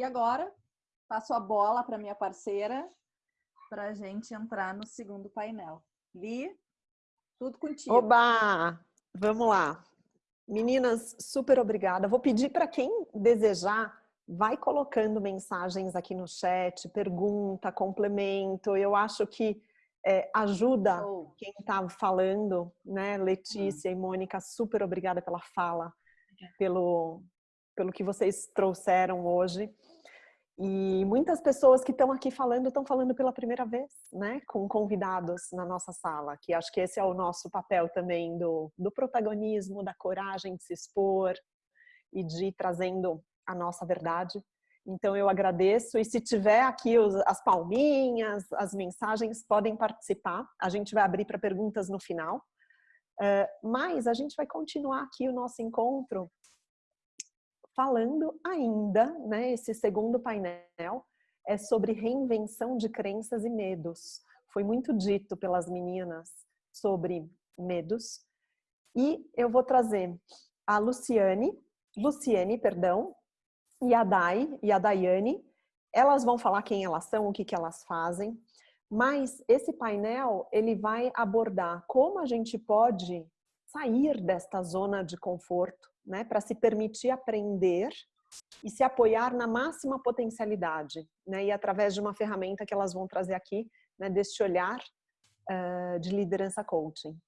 E agora, passo a bola para minha parceira para a gente entrar no segundo painel. Li, tudo contigo. Oba! Vamos lá. Meninas, super obrigada. Vou pedir para quem desejar, vai colocando mensagens aqui no chat, pergunta, complemento. Eu acho que é, ajuda oh. quem está falando, né? Letícia hum. e Mônica, super obrigada pela fala, pelo, pelo que vocês trouxeram hoje. E muitas pessoas que estão aqui falando, estão falando pela primeira vez, né? Com convidados na nossa sala, que acho que esse é o nosso papel também do, do protagonismo, da coragem de se expor e de ir trazendo a nossa verdade. Então eu agradeço e se tiver aqui os, as palminhas, as mensagens, podem participar. A gente vai abrir para perguntas no final. Uh, mas a gente vai continuar aqui o nosso encontro falando ainda, né, esse segundo painel é sobre reinvenção de crenças e medos. Foi muito dito pelas meninas sobre medos. E eu vou trazer a Luciane, Luciane, perdão, e a Dai e a Daiane. Elas vão falar quem elas são, o que, que elas fazem. Mas esse painel, ele vai abordar como a gente pode sair desta zona de conforto né, para se permitir aprender e se apoiar na máxima potencialidade, né, e através de uma ferramenta que elas vão trazer aqui, né, deste olhar uh, de liderança coaching.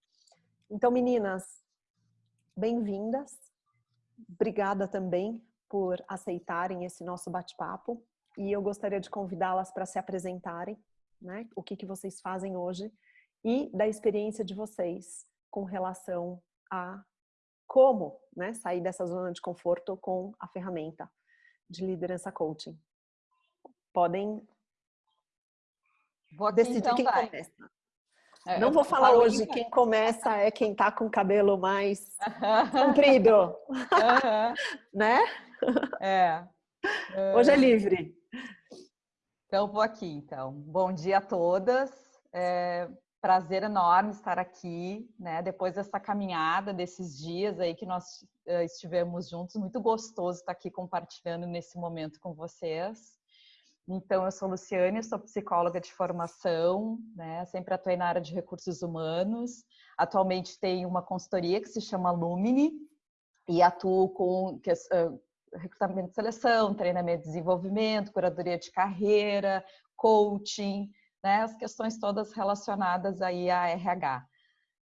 Então, meninas, bem-vindas. Obrigada também por aceitarem esse nosso bate-papo. E eu gostaria de convidá-las para se apresentarem, né? O que, que vocês fazem hoje e da experiência de vocês com relação a como né, sair dessa zona de conforto com a ferramenta de liderança coaching. Podem vou decidir então, quem vai. começa. É, Não vou falar hoje quem começa é quem tá com o cabelo mais comprido, né? É. Hoje é livre. Então vou aqui, então. Bom dia a todas. É, prazer enorme estar aqui, né? Depois dessa caminhada, desses dias aí que nós uh, estivemos juntos, muito gostoso estar aqui compartilhando nesse momento com vocês. Então, eu sou Luciane, sou psicóloga de formação, né? Sempre atuei na área de recursos humanos. Atualmente tenho uma consultoria que se chama Lumine e atuo com uh, recrutamento de seleção, treinamento de desenvolvimento, curadoria de carreira, coaching, né, as questões todas relacionadas aí a RH.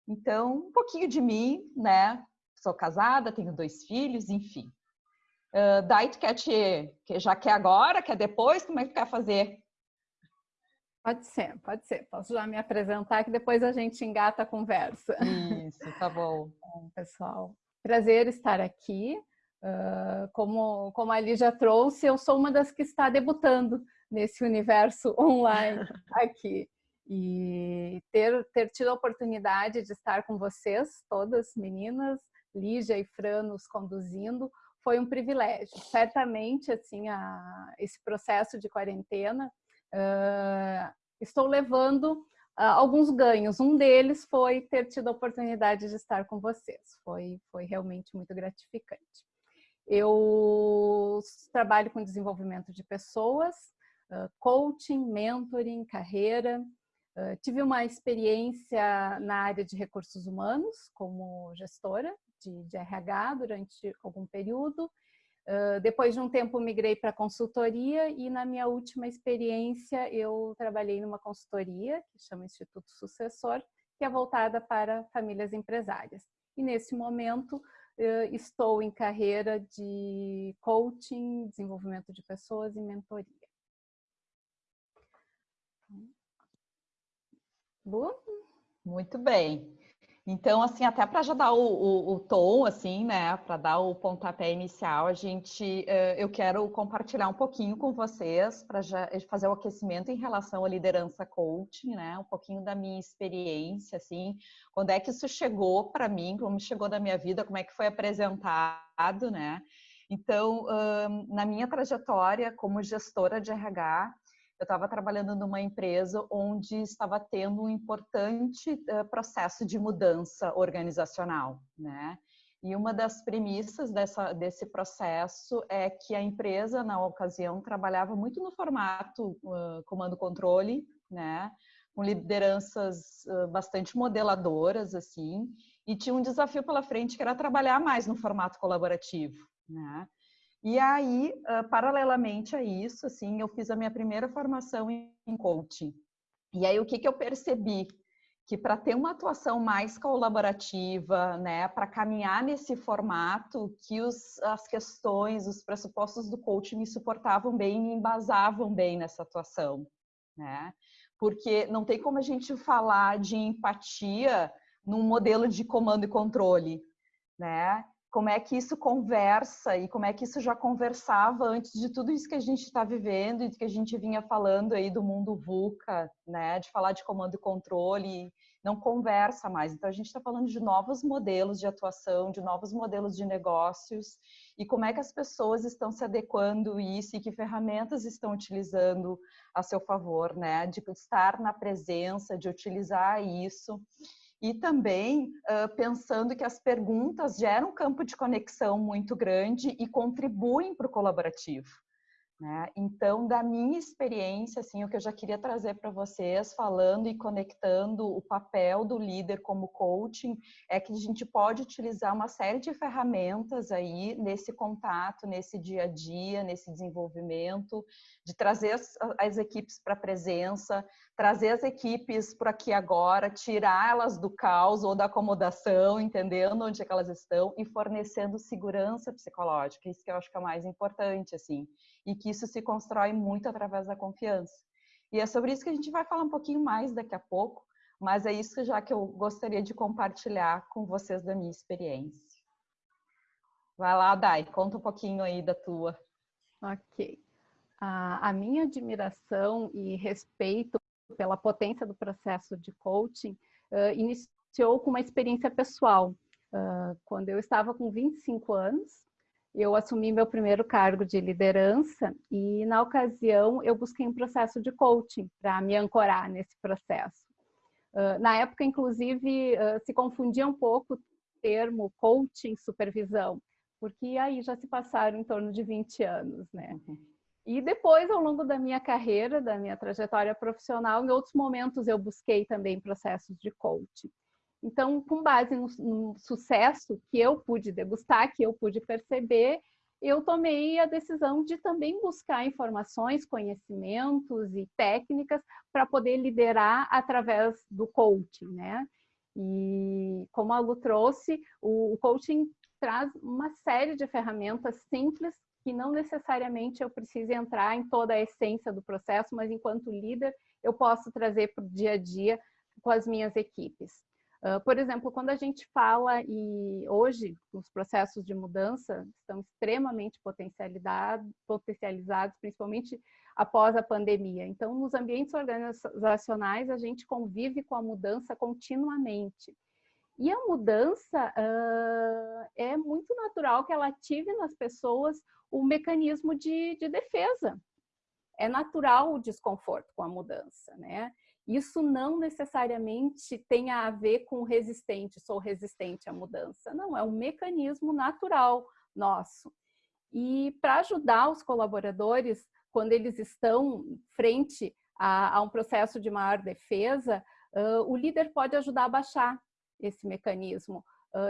Então, um pouquinho de mim, né? Sou casada, tenho dois filhos, enfim. Uh, daí tu quer te, que já quer agora, quer depois, como é que tu quer fazer? Pode ser, pode ser. Posso já me apresentar que depois a gente engata a conversa. Isso, tá bom. bom pessoal, prazer estar aqui. Uh, como, como a Lígia trouxe, eu sou uma das que está debutando nesse universo online aqui. E ter, ter tido a oportunidade de estar com vocês, todas meninas, Lígia e Fran nos conduzindo, foi um privilégio. Certamente, assim, a, esse processo de quarentena, uh, estou levando uh, alguns ganhos. Um deles foi ter tido a oportunidade de estar com vocês. Foi, foi realmente muito gratificante. Eu trabalho com desenvolvimento de pessoas, coaching, mentoring, carreira. Uh, tive uma experiência na área de recursos humanos como gestora de, de RH durante algum período. Uh, depois de um tempo migrei para consultoria e na minha última experiência eu trabalhei numa consultoria que chama Instituto Sucessor, que é voltada para famílias empresárias. E nesse momento uh, estou em carreira de coaching, desenvolvimento de pessoas e mentoria. Boa. Muito bem. Então, assim, até para já dar o, o, o, tom, assim, né, para dar o pontapé inicial, a gente, uh, eu quero compartilhar um pouquinho com vocês para fazer o aquecimento em relação à liderança coaching, né, um pouquinho da minha experiência, assim, quando é que isso chegou para mim, como chegou na minha vida, como é que foi apresentado, né. Então, na minha trajetória como gestora de RH, eu estava trabalhando numa empresa onde estava tendo um importante uh, processo de mudança organizacional, né? E uma das premissas dessa, desse processo é que a empresa, na ocasião, trabalhava muito no formato uh, comando-controle, né? com lideranças bastante modeladoras, assim, e tinha um desafio pela frente que era trabalhar mais no formato colaborativo, né? E aí, uh, paralelamente a isso, assim, eu fiz a minha primeira formação em coaching. E aí, o que, que eu percebi? que para ter uma atuação mais colaborativa, né, para caminhar nesse formato, que os, as questões, os pressupostos do coaching me suportavam bem me embasavam bem nessa atuação, né? Porque não tem como a gente falar de empatia num modelo de comando e controle, né? Como é que isso conversa e como é que isso já conversava antes de tudo isso que a gente está vivendo e que a gente vinha falando aí do mundo VUCA, né? De falar de comando e controle, não conversa mais. Então a gente está falando de novos modelos de atuação, de novos modelos de negócios e como é que as pessoas estão se adequando isso e que ferramentas estão utilizando a seu favor, né? De estar na presença, de utilizar isso e também uh, pensando que as perguntas geram um campo de conexão muito grande e contribuem para o colaborativo. Né? Então, da minha experiência, assim, o que eu já queria trazer para vocês, falando e conectando o papel do líder como coaching, é que a gente pode utilizar uma série de ferramentas aí nesse contato, nesse dia a dia, nesse desenvolvimento, de trazer as, as equipes para a presença, trazer as equipes para aqui agora, tirá-las do caos ou da acomodação, entendendo onde é que elas estão e fornecendo segurança psicológica. Isso que eu acho que é o mais importante, assim, e que isso se constrói muito através da confiança. E é sobre isso que a gente vai falar um pouquinho mais daqui a pouco, mas é isso já que eu gostaria de compartilhar com vocês da minha experiência. Vai lá, Dai, conta um pouquinho aí da tua. Ok. A, minha admiração e respeito pela potência do processo de coaching, uh, iniciou com uma experiência pessoal. Uh, quando eu estava com 25 anos, eu assumi meu primeiro cargo de liderança e, na ocasião, eu busquei um processo de coaching para me ancorar nesse processo. Uh, na época, inclusive, se confundia um pouco o termo coaching supervisão, porque aí já se passaram em torno de 20 anos, né? Uhum. E depois, ao longo da minha carreira, da minha trajetória profissional, em outros momentos eu busquei também processos de coaching. Então, com base no, no, sucesso que eu pude degustar, que eu pude perceber, eu tomei a decisão de também buscar informações, conhecimentos e técnicas para poder liderar através do coaching, né? E como a Lu trouxe, o, o coaching traz uma série de ferramentas simples que não necessariamente eu precise entrar em toda a essência do processo, mas enquanto líder eu posso trazer para o dia a dia com as minhas equipes. Uh, por exemplo, quando a gente fala e hoje os processos de mudança estão extremamente potencializados, potencializados, principalmente após a pandemia. Então, nos ambientes organizacionais, a gente convive com a mudança continuamente. E a mudança uh, é muito natural que ela ative nas pessoas o mecanismo de, de defesa. É natural o desconforto com a mudança, né? Isso não necessariamente tem a ver com resistente, sou resistente à mudança. Não, é um mecanismo natural nosso. E para ajudar os colaboradores, quando eles estão frente a, a um processo de maior defesa, uh, o líder pode ajudar a baixar esse mecanismo,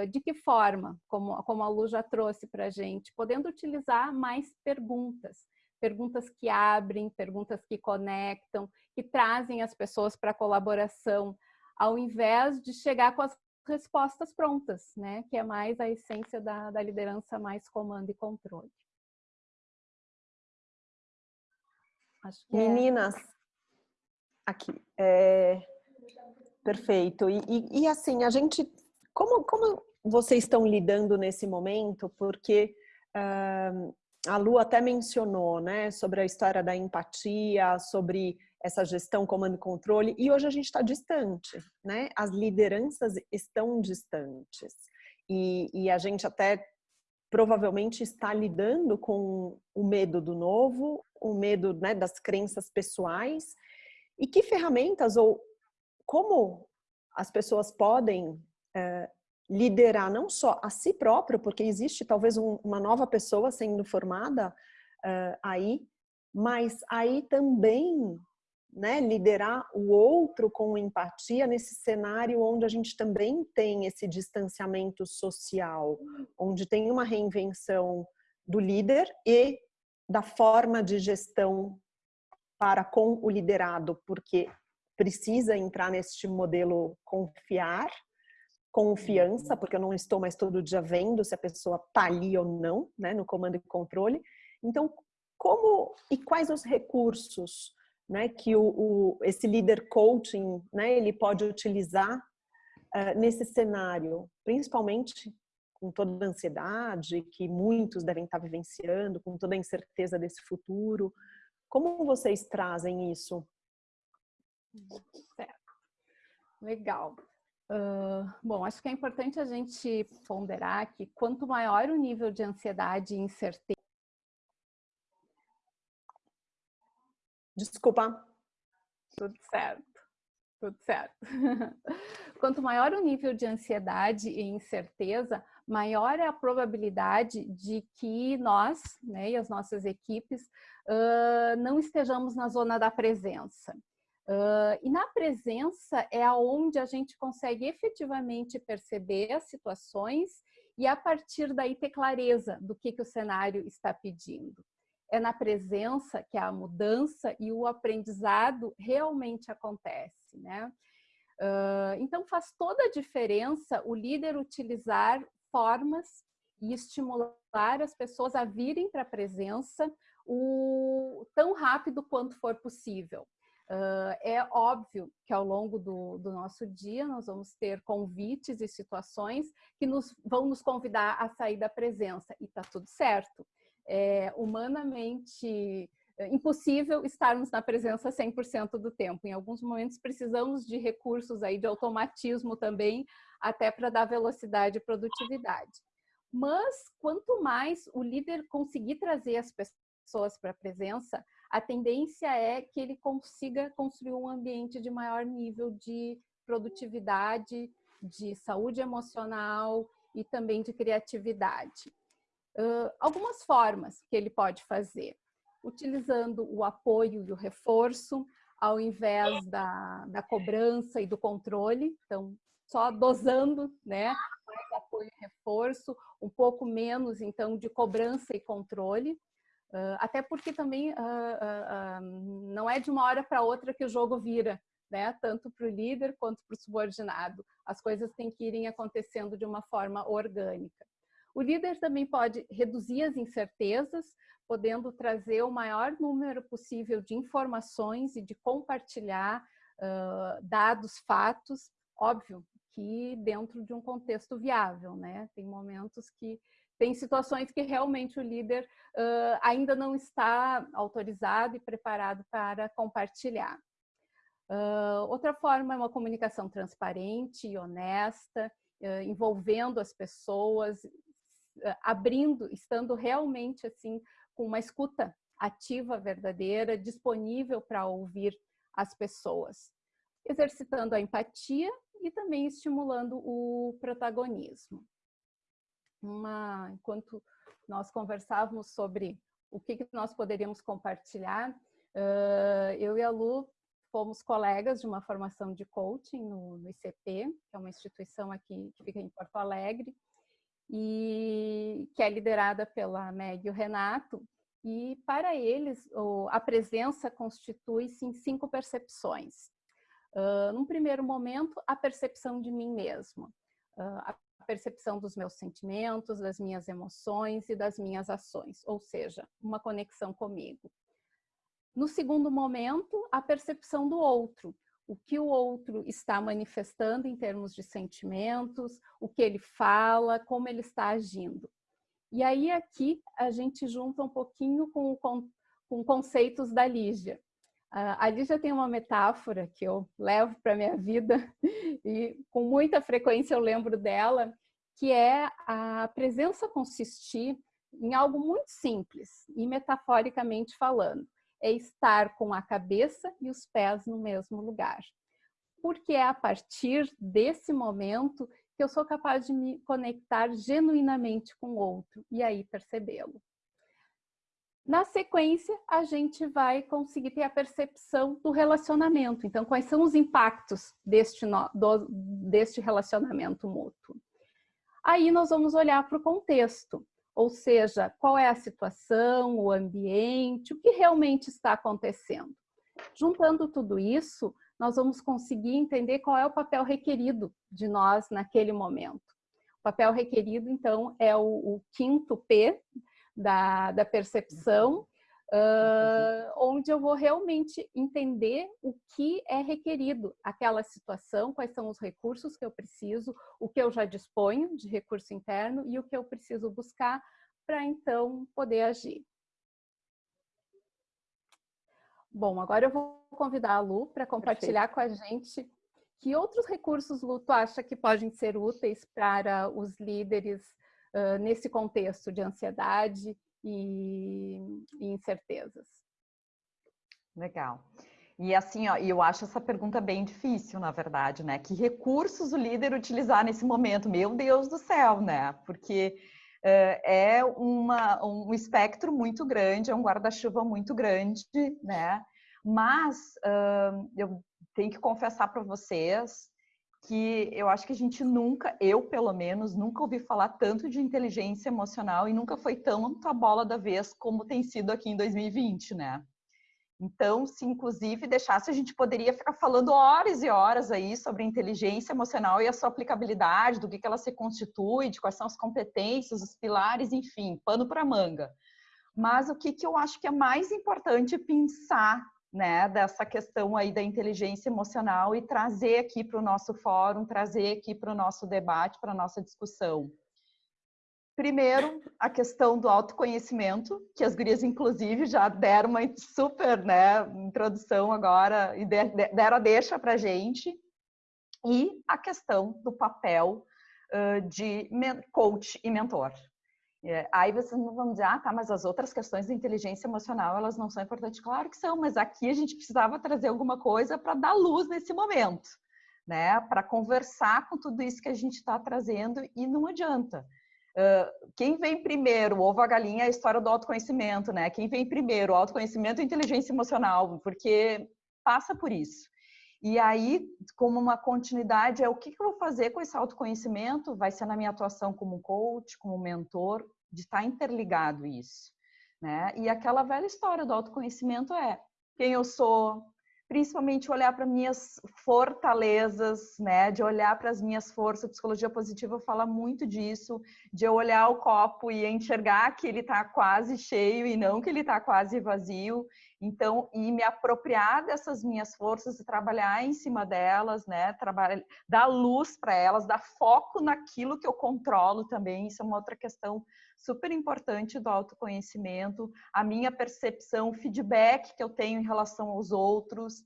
de que forma, como, como a Lu já trouxe para a gente, podendo utilizar mais perguntas, perguntas que abrem, perguntas que conectam, que trazem as pessoas para a colaboração, ao invés de chegar com as respostas prontas, né? que é mais a essência da, da liderança, mais comando e controle. É Meninas, é... aqui, é... perfeito. E, e, e assim, a gente como, como vocês estão lidando nesse momento? Porque uh, a Lu até mencionou né, sobre a história da empatia, sobre essa gestão, comando e controle, e hoje a gente está distante, né? As lideranças estão distantes. E, e a gente até provavelmente está lidando com o medo do novo, o medo né, das crenças pessoais. E que ferramentas ou como as pessoas podem liderar não só a si próprio, porque existe talvez um, uma nova pessoa sendo formada uh, aí, mas aí também né, liderar o outro com empatia nesse cenário onde a gente também tem esse distanciamento social, onde tem uma reinvenção do líder e da forma de gestão para com o liderado, porque precisa entrar neste modelo confiar, confiança, porque eu não estou mais todo dia vendo se a pessoa está ali ou não, né, no comando e controle. Então, como e quais os recursos né, que o, o, esse líder coaching né, ele pode utilizar uh, nesse cenário, principalmente com toda a ansiedade que muitos devem estar vivenciando, com toda a incerteza desse futuro. Como vocês trazem isso? Legal. Uh, bom, acho que é importante a gente ponderar que quanto maior o nível de ansiedade e incerteza, Desculpa. Tudo certo. Tudo certo. Quanto maior o nível de ansiedade e incerteza, maior é a probabilidade de que nós, né, e as nossas equipes, uh, não estejamos na zona da presença. Uh, e na presença é aonde a gente consegue efetivamente perceber as situações e a partir daí ter clareza do que, que o cenário está pedindo é na presença que a mudança e o aprendizado realmente acontece, né? Uh, então faz toda a diferença o líder utilizar formas e estimular as pessoas a virem para a presença o tão rápido quanto for possível. Uh, é óbvio que ao longo do, do, nosso dia nós vamos ter convites e situações que nos, vão nos convidar a sair da presença e tá tudo certo é humanamente é, impossível estarmos na presença 100% do tempo. Em alguns momentos precisamos de recursos aí de automatismo também, até para dar velocidade e produtividade. Mas quanto mais o líder conseguir trazer as pessoas para a presença, a tendência é que ele consiga construir um ambiente de maior nível de produtividade, de saúde emocional e também de criatividade. Uh, algumas formas que ele pode fazer, utilizando o apoio e o reforço, ao invés da, da cobrança e do controle, então só dosando, né, mais apoio e reforço, um pouco menos então de cobrança e controle, uh, até porque também uh, não é de uma hora para outra que o jogo vira, né, tanto para o líder quanto para o subordinado, as coisas têm que irem acontecendo de uma forma orgânica. O líder também pode reduzir as incertezas, podendo trazer o maior número possível de informações e de compartilhar uh, dados, fatos, óbvio que dentro de um contexto viável, né? Tem momentos que tem situações que realmente o líder uh, ainda não está autorizado e preparado para compartilhar. Uh, outra forma é uma comunicação transparente e honesta, uh, envolvendo as pessoas, abrindo, estando realmente assim com uma escuta ativa, verdadeira, disponível para ouvir as pessoas, exercitando a empatia e também estimulando o protagonismo. Uma, enquanto nós conversávamos sobre o que, que nós poderíamos compartilhar, uh, eu e a Lu fomos colegas de uma formação de coaching no, no ICP, que é uma instituição aqui que fica em Porto Alegre, e que é liderada pela Meg e o Renato. E para eles, a presença constitui-se em cinco percepções. Uh, num primeiro momento, a percepção de mim mesmo, uh, a percepção dos meus sentimentos, das minhas emoções e das minhas ações, ou seja, uma conexão comigo. No segundo momento, a percepção do outro, o que o outro está manifestando em termos de sentimentos, o que ele fala, como ele está agindo. E aí aqui a gente junta um pouquinho com, com, com conceitos da Lígia. A Lígia tem uma metáfora que eu levo para a minha vida e com muita frequência eu lembro dela, que é a presença consistir em algo muito simples e metaforicamente falando é estar com a cabeça e os pés no mesmo lugar. Porque é a partir desse momento que eu sou capaz de me conectar genuinamente com o outro e aí percebê-lo. Na sequência, a gente vai conseguir ter a percepção do relacionamento. Então, quais são os impactos deste, do, deste relacionamento mútuo? Aí nós vamos olhar para o contexto, ou seja, qual é a situação, o ambiente, o que realmente está acontecendo. Juntando tudo isso, nós vamos conseguir entender qual é o papel requerido de nós naquele momento. O papel requerido, então, é o, o quinto P da, da percepção, uh, onde eu vou realmente entender o que é requerido, aquela situação, quais são os recursos que eu preciso, o que eu já disponho de recurso interno e o que eu preciso buscar para então poder agir. Bom, agora eu vou convidar a Lu para compartilhar Perfeito. com a gente que outros recursos, Lu, tu acha que podem ser úteis para os líderes nesse contexto de ansiedade e, e incertezas? Legal. E assim, ó, eu acho essa pergunta bem difícil, na verdade, né? Que recursos o líder utilizar nesse momento? Meu Deus do céu, né? Porque uh, é uma, um espectro muito grande, é um guarda-chuva muito grande, né? Mas uh, eu tenho que confessar para vocês que eu acho que a gente nunca, eu pelo menos, nunca ouvi falar tanto de inteligência emocional e nunca foi tanto a bola da vez como tem sido aqui em 2020, né? Então, se inclusive deixasse, a gente poderia ficar falando horas e horas aí sobre inteligência emocional e a sua aplicabilidade, do que, que ela se constitui, de quais são as competências, os pilares, enfim, pano para manga. Mas o que, que eu acho que é mais importante pensar né, dessa questão aí da inteligência emocional e trazer aqui para o nosso fórum, trazer aqui para o nosso debate, para a nossa discussão. Primeiro, a questão do autoconhecimento, que as gurias, inclusive, já deram uma super né, introdução agora e deram a deixa para a gente. E a questão do papel uh, de coach e mentor. É, aí vocês não vão dizer, ah, tá, mas as outras questões de inteligência emocional, elas não são importantes. Claro que são, mas aqui a gente precisava trazer alguma coisa para dar luz nesse momento, né? Para conversar com tudo isso que a gente está trazendo e não adianta. Uh, quem vem primeiro, ovo a galinha, é a história do autoconhecimento, né? Quem vem primeiro, autoconhecimento e inteligência emocional, porque passa por isso. E aí, como uma continuidade, é o que, eu vou fazer com esse autoconhecimento? Vai ser na minha atuação como coach, como mentor, de estar interligado isso. Né? E aquela velha história do autoconhecimento é quem eu sou, principalmente olhar para minhas fortalezas, né? De olhar para as minhas forças. A psicologia positiva fala muito disso, de eu olhar o copo e enxergar que ele está quase cheio e não que ele está quase vazio. Então, e me apropriar dessas minhas forças e trabalhar em cima delas, né? Trabalhar, dar luz para elas, dar foco naquilo que eu controlo também. Isso é uma outra questão super importante do autoconhecimento, a minha percepção, o feedback que eu tenho em relação aos outros.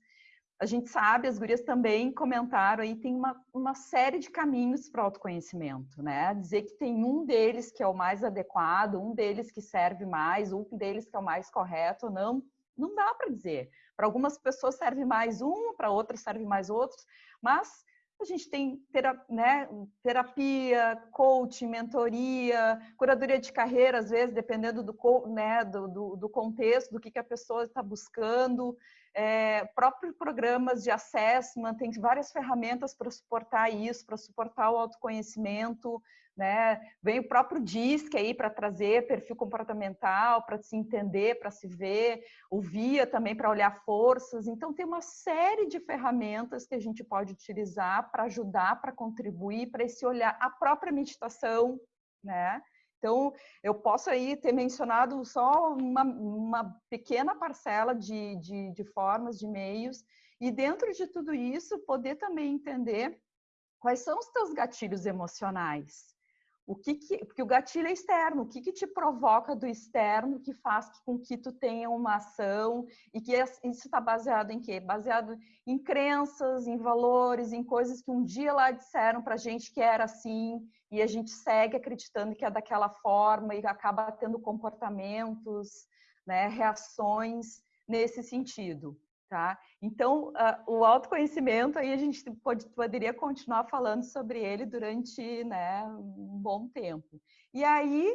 A gente sabe, as gurias também comentaram aí, tem uma, uma série de caminhos para o autoconhecimento, né? Dizer que tem um deles que é o mais adequado, um deles que serve mais, um deles que é o mais correto, não, não dá para dizer. Para algumas pessoas serve mais um, para outras serve mais outros, mas a gente tem né, terapia, coaching, mentoria, curadoria de carreira, às vezes, dependendo do, né, do, do, do contexto, do que, que a pessoa está buscando. É, próprios programas de assessment, tem várias ferramentas para suportar isso, para suportar o autoconhecimento, né? Vem o próprio DISC aí para trazer perfil comportamental, para se entender, para se ver, o VIA também para olhar forças. Então, tem uma série de ferramentas que a gente pode utilizar para ajudar, para contribuir, para esse olhar, a própria meditação, né? Então, eu posso aí ter mencionado só uma, uma pequena parcela de, de, de formas, de meios, e dentro de tudo isso, poder também entender quais são os teus gatilhos emocionais. O que, que porque o gatilho é externo, o que, que te provoca do externo que faz com que tu tenha uma ação e que isso está baseado em quê? Baseado em crenças, em valores, em coisas que um dia lá disseram para gente que era assim e a gente segue acreditando que é daquela forma e acaba tendo comportamentos, né, reações nesse sentido. Tá? Então, uh, o autoconhecimento, aí a gente pode, poderia continuar falando sobre ele durante né, um bom tempo. E aí,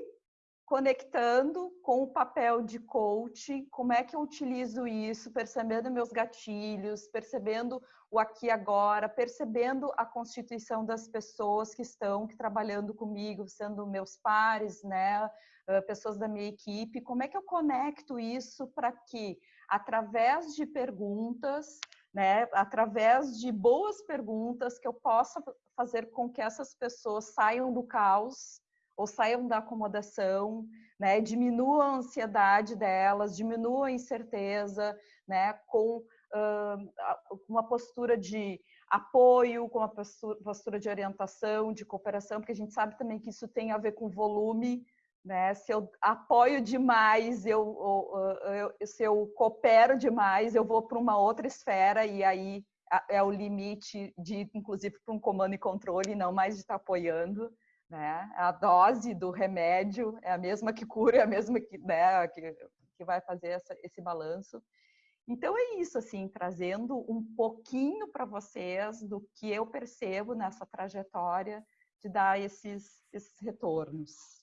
conectando com o papel de coach, como é que eu utilizo isso, percebendo meus gatilhos, percebendo o aqui e agora, percebendo a constituição das pessoas que estão que trabalhando comigo, sendo meus pares, né, pessoas da minha equipe, como é que eu conecto isso para que através de perguntas, né, através de boas perguntas que eu possa fazer com que essas pessoas saiam do caos ou saiam da acomodação, né? Diminua a ansiedade delas, diminua a incerteza, né? Com uh, uma postura de apoio, com uma postura de orientação, de cooperação, porque a gente sabe também que isso tem a ver com volume, né? Se eu apoio demais, eu, eu, eu se eu coopero demais, eu vou para uma outra esfera e aí é o limite de, inclusive, para um comando e controle, não mais de estar apoiando né? A dose do remédio é a mesma que cura, é a mesma que, né, que, que vai fazer essa, esse balanço. Então é isso, assim, trazendo um pouquinho para vocês do que eu percebo nessa trajetória de dar esses, esses retornos.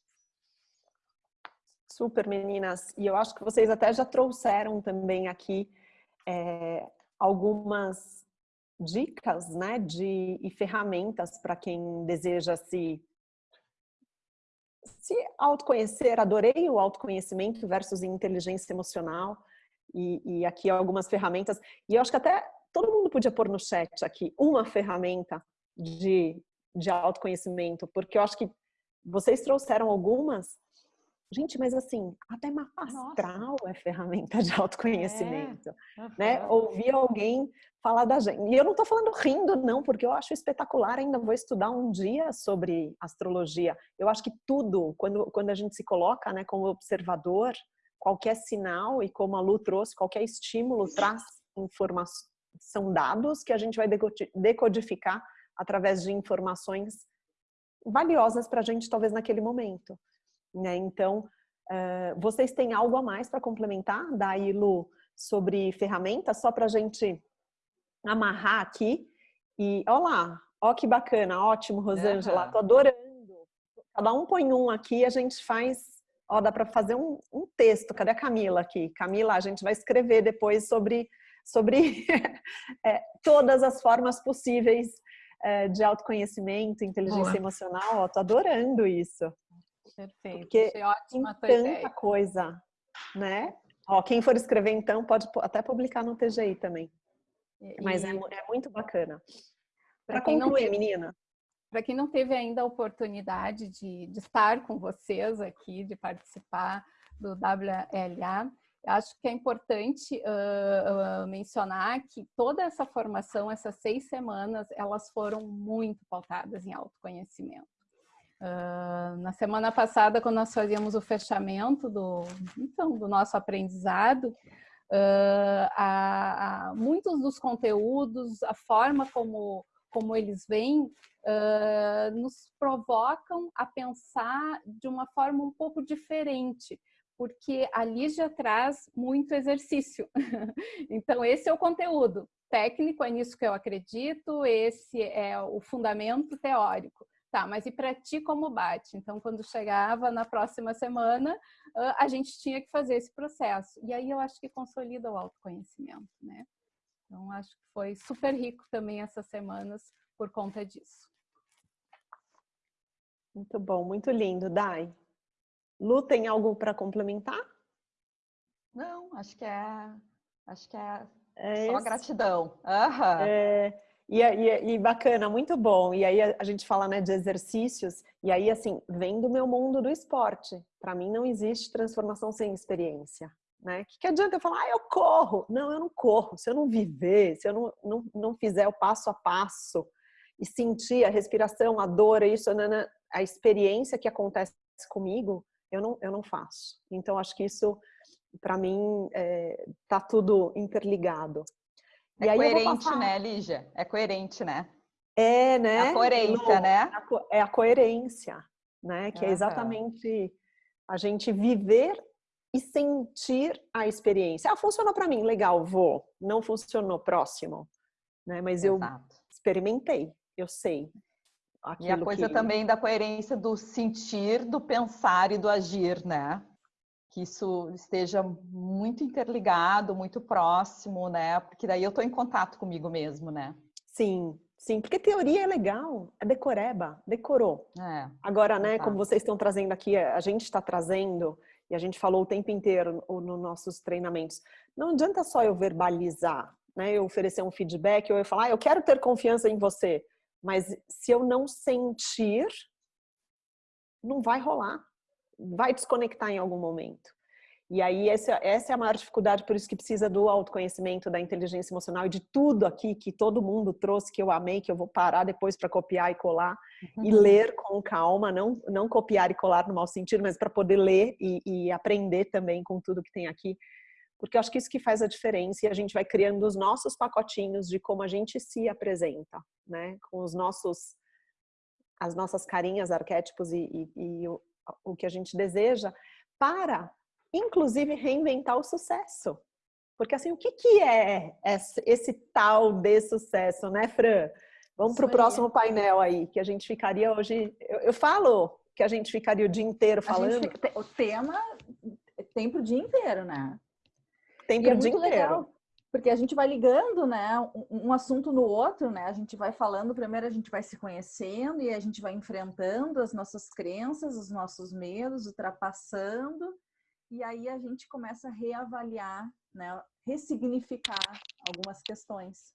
Super, meninas. E eu acho que vocês até já trouxeram também aqui é, algumas dicas, né, de e ferramentas para quem deseja se se autoconhecer, adorei o autoconhecimento versus inteligência emocional e, e, aqui algumas ferramentas. E eu acho que até todo mundo podia pôr no chat aqui uma ferramenta de, de autoconhecimento, porque eu acho que vocês trouxeram algumas Gente, mas assim, até mapa astral Nossa. é ferramenta de autoconhecimento, é. Uhum. né? Ouvir alguém falar da gente. E eu não estou falando rindo, não, porque eu acho espetacular, ainda vou estudar um dia sobre astrologia. Eu acho que tudo, quando, quando a gente se coloca né, como observador, qualquer sinal, e como a Lu trouxe, qualquer estímulo traz informação, são dados que a gente vai decodificar através de informações valiosas para a gente, talvez, naquele momento. Né? Então, uh, vocês têm algo a mais para complementar, daí, Lu, sobre ferramentas, só para a gente amarrar aqui. E, olha lá, ó que bacana, ótimo, Rosângela, uhum. tô adorando. Cada um põe um aqui, a gente faz, ó, dá para fazer um, um, texto. Cadê a Camila aqui? Camila, a gente vai escrever depois sobre, sobre é, todas as formas possíveis é, de autoconhecimento, inteligência Boa. emocional. Ó, tô adorando isso. Perfeito. Porque Achei ótima tem tanta ideia. coisa, né? Ó, quem for escrever então pode até publicar no TGI também. E, Mas é, é, muito bacana. Para concluir, teve, menina. Para quem não teve ainda a oportunidade de, de estar com vocês aqui, de participar do WLA, acho que é importante uh, uh, mencionar que toda essa formação, essas seis semanas, elas foram muito pautadas em autoconhecimento. Uh, na semana passada, quando nós fazíamos o fechamento do, então, do nosso aprendizado, uh, a, a, muitos dos conteúdos, a forma como, como eles vêm, uh, nos provocam a pensar de uma forma um pouco diferente, porque a Lígia traz muito exercício. então, esse é o conteúdo técnico, é nisso que eu acredito, esse é o fundamento teórico. Tá, mas e para ti como bate? Então, quando chegava na próxima semana, a gente tinha que fazer esse processo. E aí eu acho que consolida o autoconhecimento, né? Então, acho que foi super rico também essas semanas por conta disso. Muito bom, muito lindo, Dai. Lu, tem algo para complementar? Não, acho que é, acho que é, é só esse. gratidão. Uhum. É, e, e, e, bacana, muito bom. E aí a, gente fala né, de exercícios, e aí assim, vem do meu mundo do esporte. Para mim não existe transformação sem experiência. Né? Que, que adianta eu falar, ah, eu corro? Não, eu não corro. Se eu não viver, se eu não, não, não fizer o passo a passo e sentir a respiração, a dor, isso, a experiência que acontece comigo, eu não, eu não faço. Então, acho que isso, para mim, é, tá tudo interligado. É e coerente, né, Lígia? É coerente, né? É, né? É a coerência, né? É a coerência, né? Que é exatamente a gente viver e sentir a experiência. Ah, funcionou para mim, legal, vou. Não funcionou, próximo. Né? Mas Exato. eu experimentei, eu sei. E a coisa que... também da coerência do sentir, do pensar e do agir, né? Que isso esteja muito interligado, muito próximo, né? Porque daí eu estou em contato comigo mesmo, né? Sim, sim, porque teoria é legal, é decoreba, decorou. É, Agora, né, como vocês estão trazendo aqui, a gente está trazendo, e a gente falou o tempo inteiro nos nossos treinamentos, não adianta só eu verbalizar, né, eu oferecer um feedback, ou eu falar, ah, eu quero ter confiança em você. Mas se eu não sentir, não vai rolar. Vai desconectar em algum momento. E aí essa, essa é a maior dificuldade, por isso que precisa do autoconhecimento, da inteligência emocional e de tudo aqui que todo mundo trouxe, que eu amei, que eu vou parar depois para copiar e colar uhum. e ler com calma, não, não copiar e colar no mau sentido, mas para poder ler e, e aprender também com tudo que tem aqui porque eu acho que isso que faz a diferença e a gente vai criando os nossos pacotinhos de como a gente se apresenta, né? Com os nossos, as nossas carinhas, arquétipos e, e, e o, que a gente deseja para, inclusive, reinventar o sucesso. Porque assim, o que, que é esse, esse tal de sucesso, né, Fran? Vamos para o próximo painel aí, que a gente ficaria hoje. Eu, eu, falo que a gente ficaria o dia inteiro falando. Fica, o tema tem para o dia inteiro, né? Tem para o é dia inteiro. Legal, porque a gente vai ligando, né, um, assunto no outro, né? A gente vai falando, primeiro a gente vai se conhecendo e a gente vai enfrentando as nossas crenças, os nossos medos, ultrapassando, e aí a gente começa a reavaliar, né, ressignificar algumas questões.